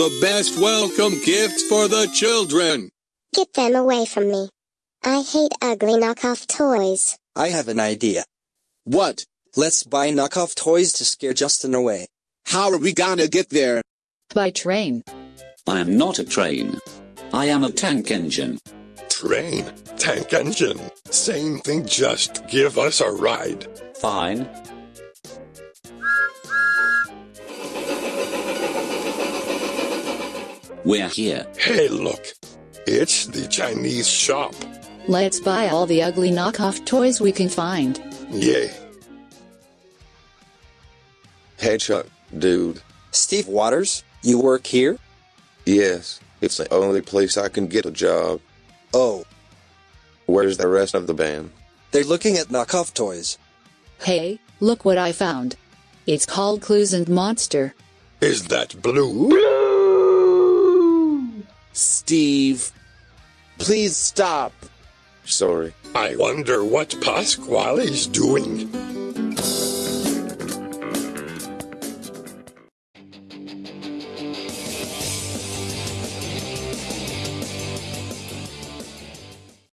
the best welcome gifts for the children. Get them away from me. I hate ugly knockoff toys. I have an idea. What? Let's buy knockoff toys to scare Justin away. How are we gonna get there? By train. I am not a train. I am a tank engine. Train, tank engine, same thing, just give us a ride. Fine. We're here. Hey, look, it's the Chinese shop. Let's buy all the ugly knockoff toys we can find. Yay. Hey Chuck, dude. Steve Waters, you work here? Yes, it's the only place I can get a job. Oh, Where's the rest of the band? they're looking at knockoff toys. Hey, look what I found. It's called Clues and Monster. Is that blue? Steve. Please stop. Sorry. I wonder what Pasquale's doing.